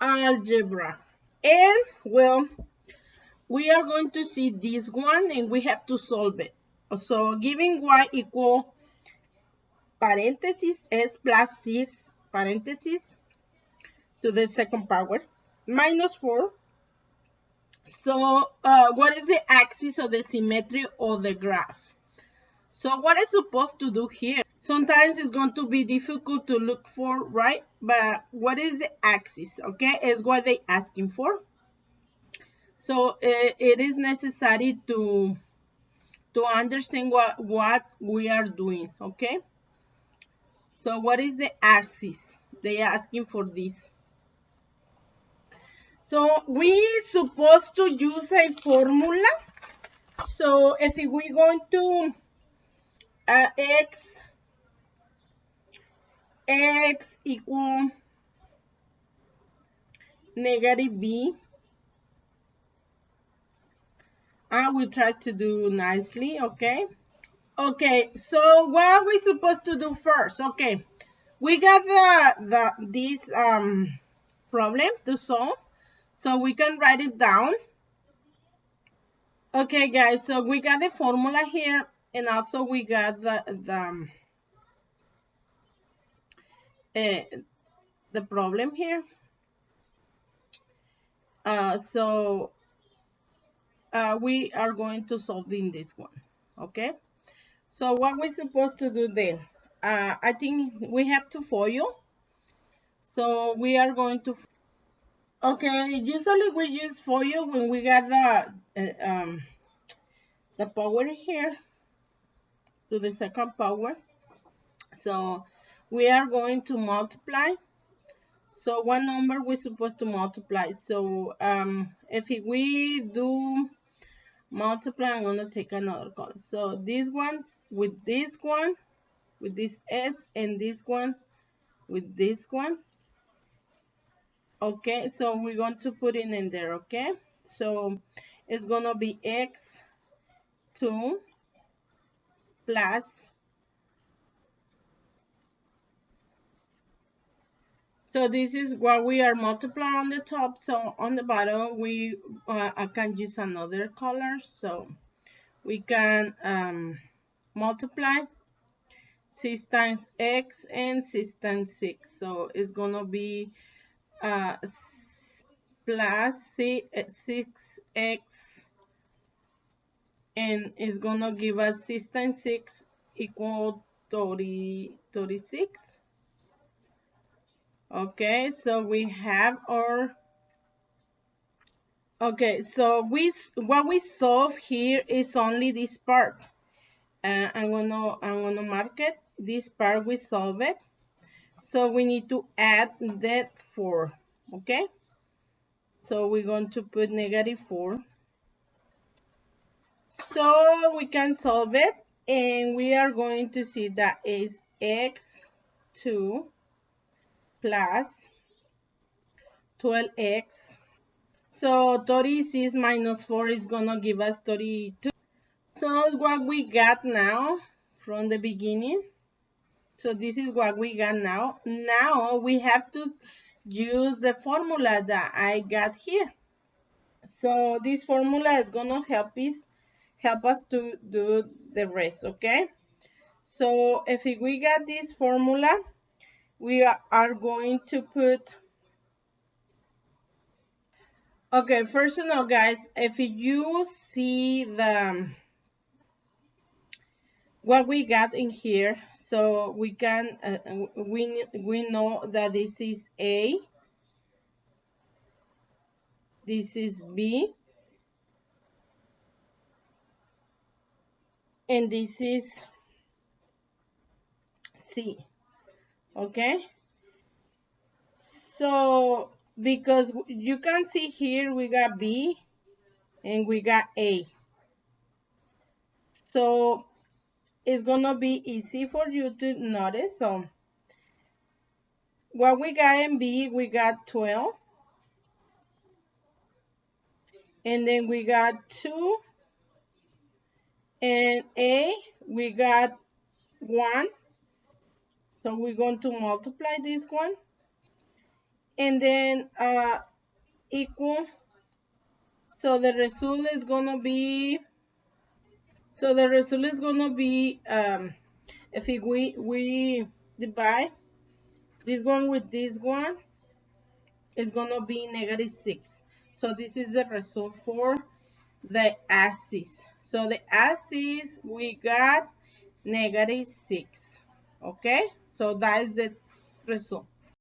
algebra. And, well, we are going to see this one and we have to solve it. So, giving y equal parenthesis s plus this parenthesis to the second power minus 4. So, uh, what is the axis of the symmetry of the graph? So, what is supposed to do here? Sometimes it's going to be difficult to look for, right? But what is the axis, okay? Is what they asking for. So, uh, it is necessary to to understand what, what we are doing, okay? So what is the axis? They are asking for this. So we supposed to use a formula. So if we going to uh, x x equal negative b I will try to do nicely, okay? Okay, so what are we supposed to do first? Okay, we got the, the this um, problem to solve, so we can write it down. Okay, guys, so we got the formula here, and also we got the the uh, the problem here. Uh, so uh, we are going to solve in this one okay? So what we're supposed to do then? Uh, I think we have to FOIL. So we are going to okay usually we use FOIL when we got the uh, um, the power here to the second power. So we are going to multiply. So one number we're supposed to multiply. So um, if we do multiply I'm going to take another column so this one with this one with this S and this one with this one. Okay so we're going to put it in there okay? So it's gonna be x 2 plus So this is what we are multiplying on the top. So on the bottom, we uh, I can use another color. So we can um, multiply 6 times x and 6 times 6. So it's going to be uh, plus 6x and it's going to give us 6 times 6 equal 30, 36 okay so we have our okay so we what we solve here is only this part. Uh, i'm gonna i'm gonna mark it this part we solve it. So we need to add that 4 okay? So we're going to put negative 4 so we can solve it and we are going to see that is x2 plus 12x. So 36 minus 4 is going to give us 32. So what we got now from the beginning. So this is what we got now. Now we have to use the formula that I got here. So this formula is going to help us help us to do the rest, okay? So if we got this formula, we are going to put okay first of all guys if you see the what we got in here so we can uh, we we know that this is a this is b and this is c okay? So because you can see here we got B and we got A. So it's gonna be easy for you to notice so. What we got in B we got 12 and then we got 2 and A we got 1 so we're going to multiply this one. and then uh, equal. So the result is gonna be, so the result is gonna be, um, if we, we divide this one with this one, it's gonna be negative six. So this is the result for the axis. So the axis, we got negative 6. Okay? So that is the result.